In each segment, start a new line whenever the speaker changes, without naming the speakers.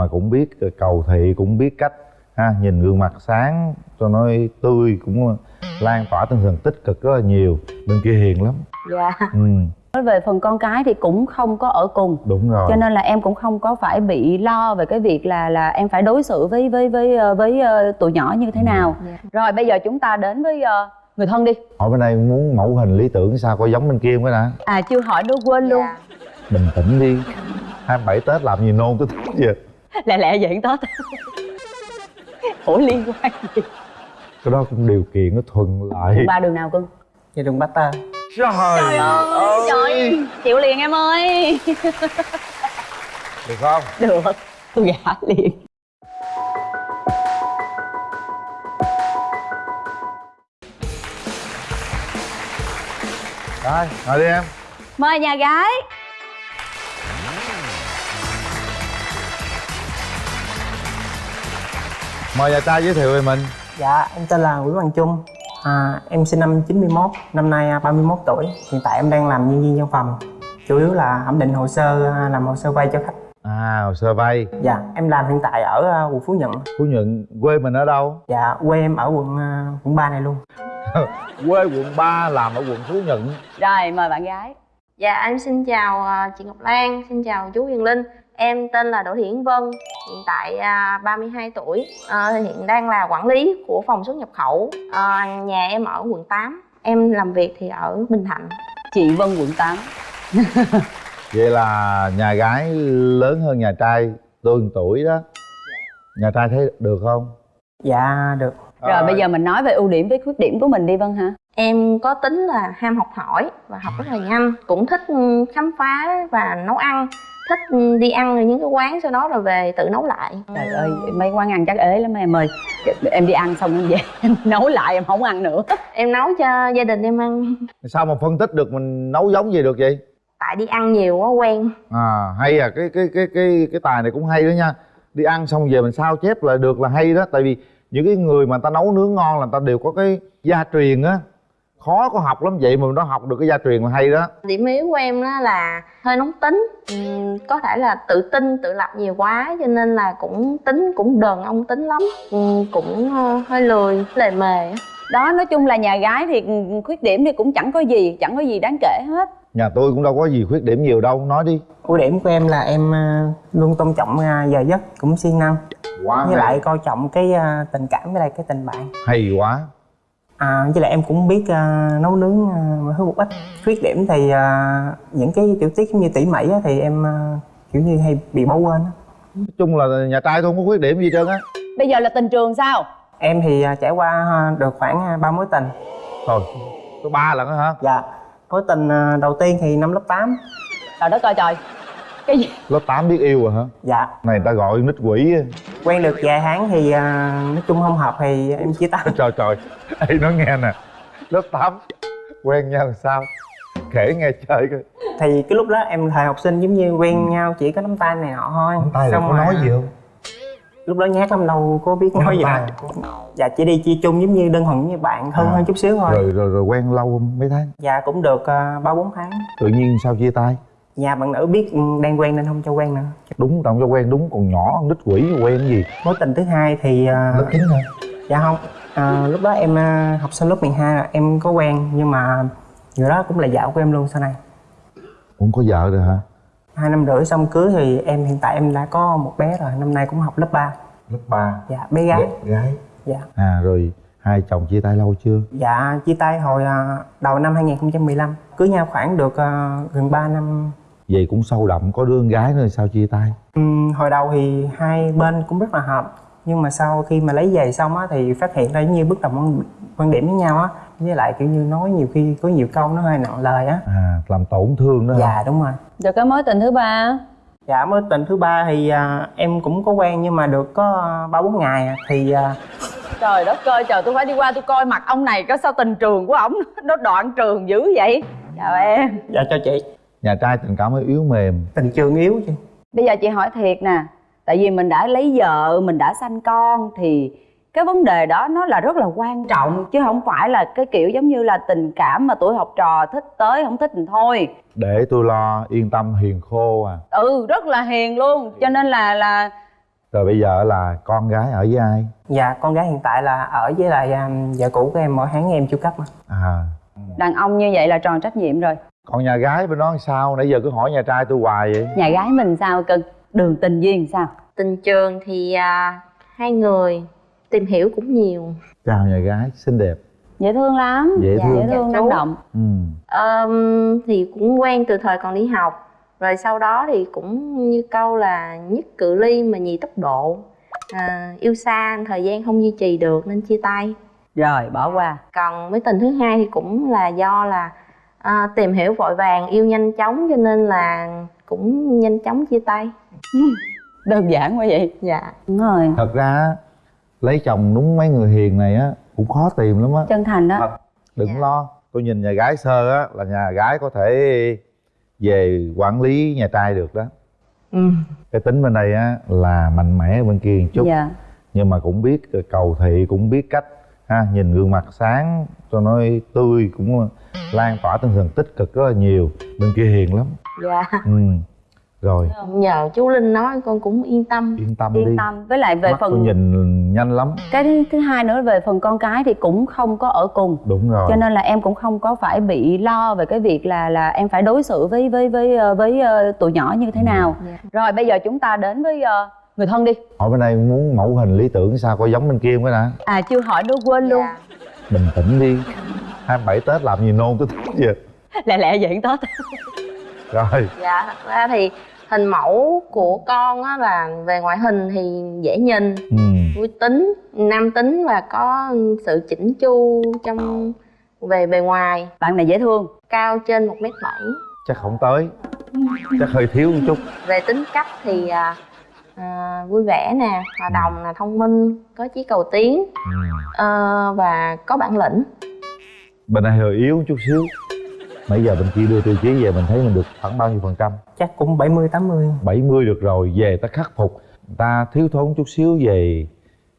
mà cũng biết cầu thị cũng biết cách ha nhìn gương mặt sáng cho nó tươi cũng lan tỏa tinh thần tích cực rất là nhiều. Bên kia hiền lắm.
Dạ.
Ừ.
Nói về phần con cái thì cũng không có ở cùng.
Đúng rồi.
Cho nên là em cũng không có phải bị lo về cái việc là là em phải đối xử với với với với, với uh, tụi nhỏ như thế nào.
Dạ.
rồi bây giờ chúng ta đến với uh, người thân đi.
Hỏi bên đây muốn mẫu hình lý tưởng sao có giống bên kia không cái đã.
À chưa hỏi nữa quên luôn.
Dạ.
bình tĩnh đi. 27 tết làm gì nôn tới vậy
lẹ lẹ vậy tết ủa liên quan gì?
Cái đó cũng điều kiện nó thuận lợi
ba đường nào cưng?
Dạ đường Bát Tơ
trời,
trời ơi trời chịu liền em ơi.
Được không?
Được. Tôi gả liền.
Rồi ngồi đi em.
Mời nhà gái
mời nhà trai giới thiệu về mình.
Dạ em tên là Nguyễn Hoàng Trung. À, Em sinh năm 91, năm nay à, 31 tuổi. Hiện tại em đang làm nhân viên văn phòng. Chủ yếu là thẩm định hồ sơ, à, làm hồ sơ vay cho khách.
À hồ sơ vay.
Dạ em làm hiện tại ở à, quận Phú Nhuận.
Phú nhuận quê mình ở đâu?
Dạ quê em ở quận à, quận 3 này luôn.
Quê quận 3 làm ở quận phú nhuận.
Rồi mời bạn gái.
Dạ em xin chào à, chị Ngọc Lan, xin chào chú Huyền Linh Em tên là Đỗ Yến Vân, hiện tại à, 32 tuổi. À, Hiện đang là quản lý của phòng xuất nhập khẩu. À, Nhà em ở quận 8 Em làm việc thì ở Bình Thạnh.
Chị Vân quận 8
vậy là nhà gái lớn hơn nhà trai tương tuổi đó. Nhà trai thấy được không?
Dạ được.
Rồi bây giờ mình nói về ưu điểm với khuyết điểm của mình đi Vân hả?
Em có tính là ham học hỏi và học rất là nhanh Cũng thích ừ, khám phá và nấu ăn Thích ừ, đi ăn ở những cái quán sau đó rồi về tự nấu lại.
Trời ơi, mấy quán ăn chắc ế lắm em ơi. Em đi ăn xong em về em nấu lại em không ăn nữa.
Em nấu cho gia đình em ăn.
Sao mà phân tích được mình nấu giống gì được vậy?
Tại đi ăn nhiều quá quen.
À hay à cái cái cái cái cái tài này cũng hay đó nha. Đi ăn xong về mình sao chép lại được là hay đó. Tại vì những cái người mà người ta nấu nướng ngon là người ta đều có cái gia truyền á khó có học lắm vậy mà nó học được cái gia truyền là hay đó.
Điểm yếu của em đó là hơi nóng tính. Ừm, Có thể là tự tin, tự lập nhiều quá Cho nên là cũng tính cũng đờn ông tính lắm. Ừm, Cũng ờ, hơi lười, lề mề.
Đó, nói chung là nhà gái thì khuyết điểm thì cũng chẳng có gì Chẳng có gì đáng kể hết.
Nhà tôi cũng đâu có gì khuyết điểm nhiều đâu nói đi.
Ưu điểm của em là em à, luôn tôn trọng à, giờ giấc cũng siêng năng.
Quá
Với lại coi trọng cái tình cảm với lại cái tình bạn.
Hay quá
À, với lại em cũng biết à, nấu nướng à, mọi thứ một ít. Khuyết điểm thì à, những cái tiểu tiết giống như tỉ mỉ á, thì em à, kiểu như hay bị bỏ quên á.
nói chung là nhà trai tôi không có khuyết điểm gì trơn á.
Bây giờ là tình trường sao?
em thì à, trải qua à, được khoảng ba mối tình.
Thôi có ba lần á hả?
Dạ. Mối tình à, đầu tiên thì năm lớp 8
Trời đất ơi trời. Cái gì?
lớp 8 biết yêu rồi hả?
Dạ.
Này người ta gọi nít quỷ á
quen được vài tháng thì à, nói chung không hợp thì em chia tay.
Trời trời Ê nói nghe nè. Lớp 8 quen nhau sao? Kể nghe chơi coi.
Thì cái lúc đó em thời học sinh giống như quen nhau chỉ có nắm tay này nọ thôi.
Nắm tay là có nói
à,
gì không?
lúc đó nhát lắm đâu có biết nói gì đâu. Dạ chỉ đi chia chung giống như đơn thuần như bạn thân
À.
hơn chút xíu thôi.
Rồi rồi rồi quen lâu không mấy tháng?
Dạ cũng được à, ba bốn tháng.
Tự nhiên sao chia tay
nhà bạn nữ biết đang quen nên không cho quen nữa.
Đúng tao không cho quen đúng còn nhỏ nít quỷ quen cái gì.
Mối tình thứ hai thì à,
lớp chín hả?
Dạ không à, lúc đó em à, học sinh lớp 12 là em có quen nhưng mà người đó cũng là vợ của em luôn sau này.
Cũng có vợ rồi hả?
Hai năm rưỡi xong cưới thì em hiện tại em đã có một bé rồi năm nay cũng học lớp 3
lớp 3
dạ bé gái.
Gái.
Dạ.
À rồi hai chồng chia tay lâu chưa?
Dạ chia tay hồi à, đầu năm 2015 cưới nhau khoảng được gần 3 năm
vậy cũng sâu đậm có đứa con gái nữa sao chia tay?
Ừm, hồi đầu thì hai bên cũng rất là hợp. Nhưng mà sau khi mà lấy về xong á thì phát hiện ra giống như bất đồng quan, điểm với nhau á. Với lại kiểu như nói nhiều khi có nhiều câu nó hơi nặng lời á.
À làm tổn thương đó hả?
Dạ đúng rồi.
Rồi cái mối tình thứ ba
dạ mối tình thứ ba thì à, em cũng có quen nhưng mà được có ba bốn ngày à, thì à,
Trời đất ơi trời tôi phải đi qua tôi coi mặt ông này có sao tình trường của ổng Nó đoạn trường dữ vậy. Chào em.
Dạ cho chị
nhà trai tình cảm hơi yếu mềm.
Tình trường yếu chị
Bây giờ chị hỏi thiệt nè Tại vì mình đã lấy vợ, mình đã sanh con Thì cái vấn đề đó nó là rất là quan trọng Chứ không phải là cái kiểu giống như là tình cảm mà tuổi học trò thích tới không thích thì thôi.
Để tôi lo yên tâm hiền khô à.
Ừ rất là hiền luôn Cho nên là là
rồi bây giờ là con gái ở với ai?
Dạ con gái hiện tại là ở với lại um, vợ cũ của em mỗi tháng em chu cấp mà.
À.
Đàn ông như vậy là tròn trách nhiệm rồi
còn nhà gái bên đó sao? Nãy giờ cứ hỏi nhà trai tôi hoài vậy.
Nhà gái mình sao? Cưng đường tình duyên sao?
Tình trường thì à, hai người tìm hiểu cũng nhiều.
Chào nhà gái xinh đẹp.
Dễ thương lắm.
Dễ thương.
dễ thương
Dạ,
năng động.
Ừ.
Ờm, thì cũng quen từ thời còn đi học. Rồi sau đó thì cũng như câu là nhất cự ly mà nhì tốc độ. À, yêu xa thời gian không duy trì được nên chia tay.
Rồi bỏ qua.
Còn với tình thứ hai thì cũng là do là à, tìm hiểu vội vàng yêu nhanh chóng cho nên là cũng nhanh chóng chia tay.
Đơn giản quá vậy.
Dạ.
Đúng rồi.
Thật ra lấy chồng đúng mấy người hiền này á cũng khó tìm lắm á.
Chân thành đó.
Đừng
Dạ.
lo tôi nhìn nhà gái sơ á là nhà gái có thể về quản lý nhà trai được đó.
Ừ.
cái tính bên đây á là mạnh mẽ bên kia một chút.
Dạ.
Nhưng mà cũng biết cầu thị cũng biết cách ha nhìn gương mặt sáng cho nó tươi cũng lan tỏa tinh thần tích cực rất là nhiều. Bên kia hiền lắm.
Dạ.
Ừ rồi.
Nhờ chú linh nói con cũng yên tâm.
Yên tâm đi.
yên tâm. Với lại về
mắt
phần
nhìn nhanh lắm.
Cái thứ, hai nữa về phần con cái thì cũng không có ở cùng.
Đúng rồi.
Cho nên là em cũng không có phải bị lo về cái việc là là em phải đối xử với với với ờ, với ờ, tụi nhỏ như thế nào.
Dạ.
rồi bây giờ chúng ta đến với ờ, người thân đi.
Hỏi bên đây muốn mẫu hình lý tưởng sao coi giống bên kia không cái đã.
À chưa hỏi nữa quên luôn.
Dạ.
bình tĩnh đi. 27 tết làm gì nôn tới tết vậy
lẹ lẹ vậy tết.
Rồi.
Dạ thật ra thì hình mẫu của con á là về ngoại hình thì dễ nhìn.
Ừ.
vui tính nam tính và có sự chỉnh chu trong về bề ngoài.
Bạn này dễ thương.
Cao trên một m bảy.
Chắc không tới. Chắc hơi thiếu một chút.
Về tính cách thì à, à, vui vẻ nè hòa đồng là thông minh có chí cầu tiến. Ờ, và có bản lĩnh.
Bên đây hơi yếu chút xíu. Nãy giờ bên kia đưa tiêu chí về mình thấy mình được khoảng bao nhiêu phần trăm?
Chắc cũng 70 80
70 được rồi về ta khắc phục. Ta thiếu thốn chút xíu về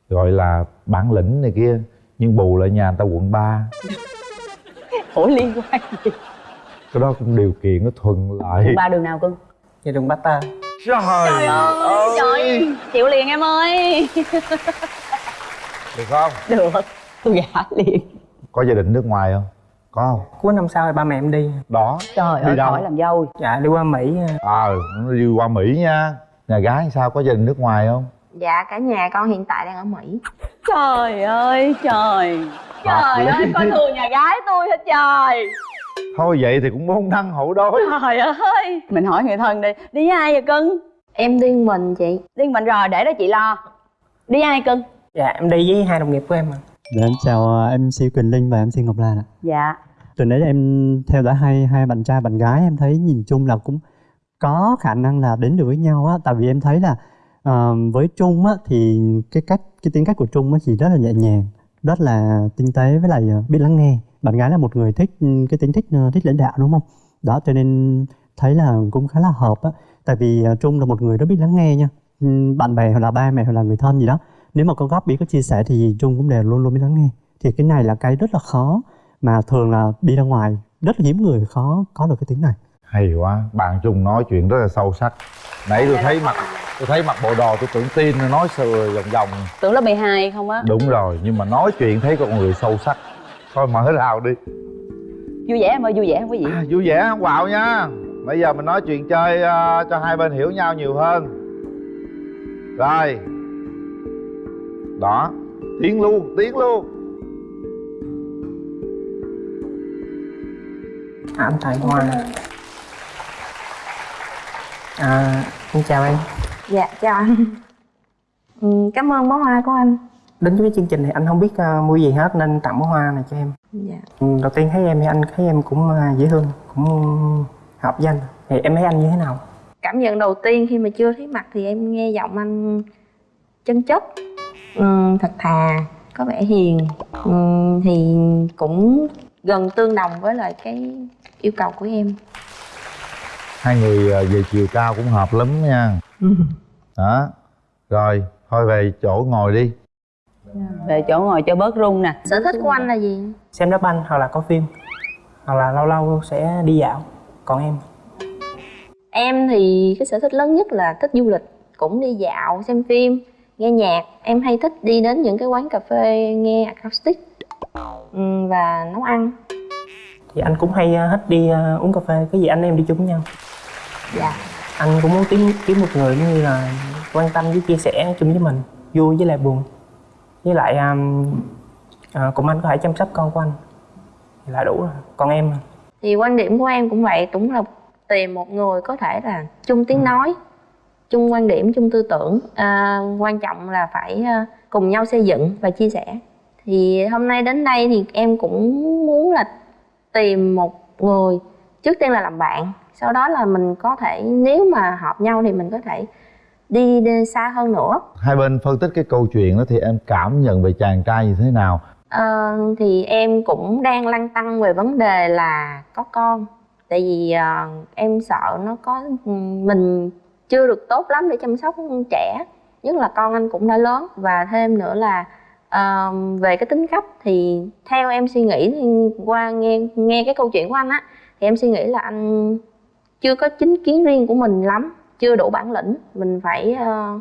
gọi là bản lĩnh này kia. Nhưng bù lại nhà người ta quận 3
ủa liên quan gì?
Cái đó cũng điều kiện nó thuận lợi
ba đường nào cưng
gia đường bát ta
trời, ơi.
trời chịu liền em ơi.
Được không?
Được. Tôi gả liền.
Có gia đình nước ngoài không? Có không?
Cuối năm sau thì ba mẹ em đi.
Đó.
Trời
Đi
ơi
đâu?
khỏi làm dâu.
Dạ đi qua mỹ.
Ờ nó đi qua mỹ nha. Nhà gái sao? Có gia đình nước ngoài không?
Dạ cả nhà con hiện tại đang ở mỹ.
Trời ơi trời. Trời
lý.
ơi coi thường nhà gái tôi hết trời
thôi vậy thì cũng muốn đăng hậu đối.
Trời ơi mình hỏi người thân đi. Đi với ai vậy cưng?
Em đi mình chị.
Đi mình rồi để đó chị lo. Đi với ai cưng?
Dạ em đi với hai đồng nghiệp của em mà
Dạ em chào ờ, MC Quỳnh Linh và MC Ngọc Lan ạ.
dạ.
Từ nãy em theo dõi hai hai bạn trai bạn gái em thấy nhìn chung là cũng có khả năng là đến được với nhau á. Tại vì em thấy là ờ, với Trung á thì cái cách cái tính cách của Trung á thì rất là nhẹ nhàng, rất là tinh tế với lại ờ, biết lắng nghe. Bạn gái là một người thích ừ, cái tính thích ờ, thích lãnh đạo đúng không? Đó cho nên thấy là cũng khá là hợp á. Tại vì ờ, Trung là một người rất biết lắng nghe nha. Ừ, Bạn bè hoặc là ba mẹ hoặc là người thân gì đó. Nếu mà có góp ý có chia sẻ thì Trung cũng đều luôn luôn biết lắng nghe. Thì cái này là cái rất là khó mà thường là đi ra ngoài rất là hiếm người khó có được cái tính này.
Hay quá bạn chung nói chuyện rất là sâu sắc. Nãy tôi thấy mặt tôi thấy mặt bộ đồ tôi tưởng tin nó nói sờ vòng vòng.
Tưởng lớp 12 không á?
Đúng rồi nhưng mà nói chuyện thấy con người sâu sắc thôi mở rào đi.
Vui vẻ em ơi vui vẻ không quý vị
à, vui vẻ không? Quạo nha. Bây giờ mình nói chuyện chơi ờ, cho hai bên hiểu nhau nhiều hơn. Rồi. Đó. Tiến luôn tiến luôn.
À, anh tài hoa. À xin chào em.
Dạ chào anh. Ừ, cảm ơn bó hoa của anh
đến với chương trình này anh không biết uh, mua gì hết nên tặng bó hoa này cho em.
Dạ.
Ừ, đầu tiên thấy em thì anh thấy em cũng à, dễ thương cũng hợp với anh. Thì em thấy anh như thế nào?
Cảm nhận đầu tiên khi mà chưa thấy mặt thì em nghe giọng anh chân chất ừm, thật thà có vẻ hiền. Ừm, thì cũng gần tương đồng với lại cái yêu cầu của em.
Hai người ờ, về chiều cao cũng hợp lắm nha. Đó rồi thôi về chỗ ngồi đi
về chỗ ngồi cho bớt rung nè.
Sở thích của anh là gì?
Xem đá banh hoặc là có phim. Hoặc là lâu lâu sẽ đi dạo. Còn em?
Em thì cái sở thích lớn nhất là thích du lịch cũng đi dạo xem phim nghe nhạc. Em hay thích đi đến những cái quán cà phê nghe acoustic và nấu ăn.
Thì anh cũng hay ờ, thích đi ờ, uống cà phê. Cái gì anh em đi chung với nhau?
Dạ.
Anh cũng muốn kiếm kiếm một người giống như là quan tâm với chia sẻ chung với mình. Vui với lại buồn với lại um, à, cùng anh có thể chăm sóc con của anh. Thì là đủ rồi. Còn em
thì quan điểm của em cũng vậy cũng là tìm một người có thể là chung tiếng nói chung quan điểm chung tư tưởng. À, quan trọng là phải à, cùng nhau xây dựng và chia sẻ. Thì hôm nay đến đây thì em cũng muốn là tìm một người trước tiên là làm bạn sau đó là mình có thể nếu mà hợp nhau thì mình có thể đi, đi xa hơn nữa.
Hai bên phân tích cái câu chuyện đó thì em cảm nhận về chàng trai như thế nào?
Ờ, thì em cũng đang lăn tăn về vấn đề là có con. Tại vì ờ, em sợ nó có mình chưa được tốt lắm để chăm sóc trẻ. Nhất là con anh cũng đã lớn. Và thêm nữa là ờ, về cái tính cách thì theo em suy nghĩ qua nghe nghe cái câu chuyện của anh á thì em suy nghĩ là anh chưa có chính kiến riêng của mình lắm chưa đủ bản lĩnh mình phải ờ,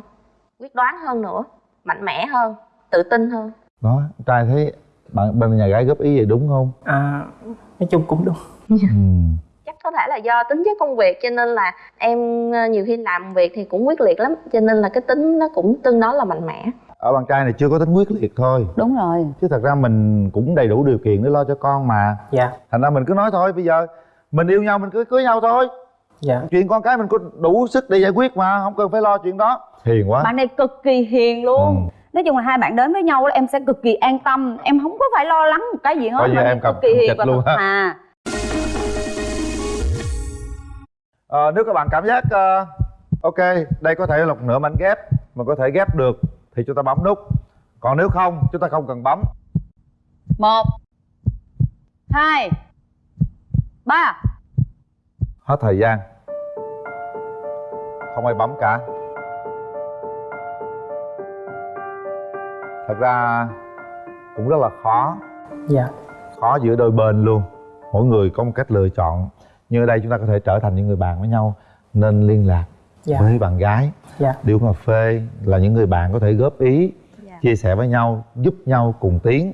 quyết đoán hơn nữa mạnh mẽ hơn tự tin hơn.
Đó trai thấy bạn bên nhà gái góp ý vậy đúng không?
À, nói chung cũng đúng.
Ừ.
chắc có thể là do tính chất công việc cho nên là em ờ, nhiều khi làm việc thì cũng quyết liệt lắm cho nên là cái tính nó cũng tương đối là mạnh mẽ.
Ở bạn trai này chưa có tính quyết liệt thôi.
Đúng rồi.
Chứ thật ra mình cũng đầy đủ điều kiện để lo cho con mà.
Dạ.
Thành ra mình cứ nói thôi bây giờ mình yêu nhau mình cứ cưới nhau thôi
dạ.
Chuyện con cái mình có đủ sức để giải quyết mà không cần phải lo chuyện đó. Hiền quá.
Bạn này cực kỳ hiền luôn.
Ừ.
nói chung là hai bạn đến với nhau là em sẽ cực kỳ an tâm. Em không có phải lo lắng một cái gì hết Bạn
em
cực kỳ hiền và
luôn
thật thà.
Ờ, nếu các bạn cảm giác ờ, ok đây có thể là một nửa mảnh ghép mà có thể ghép được thì chúng ta bấm nút. Còn nếu không chúng ta không cần bấm.
Một hai ba
hết thời gian. Không ai bấm cả. Thật ra cũng rất là khó.
Dạ.
Khó giữa đôi bên luôn. Mỗi người có một cách lựa chọn. Như ở đây chúng ta có thể trở thành những người bạn với nhau nên liên lạc
dạ.
với bạn gái.
Dạ.
Đi uống cà phê là những người bạn có thể góp ý
Dạ.
chia sẻ với nhau giúp nhau cùng tiến.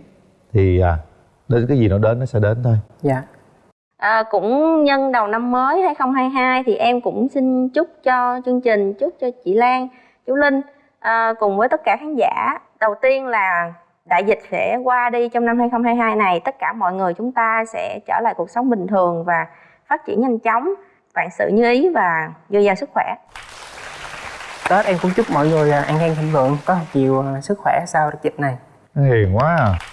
Thì à, đến cái gì nó đến nó sẽ đến thôi.
Dạ
à, cũng nhân đầu năm mới 2022 thì em cũng xin chúc cho chương trình chúc cho chị Lan chú Linh à, cùng với tất cả khán giả. Đầu tiên là đại dịch sẽ qua đi trong năm 2022 này tất cả mọi người chúng ta sẽ trở lại cuộc sống bình thường và phát triển nhanh chóng. Vạn sự như ý và dồi dào sức khỏe.
Tết em cũng chúc mọi người à, an khang thịnh vượng có một chiều à, sức khỏe sau đợt dịch này.
Hiền quá à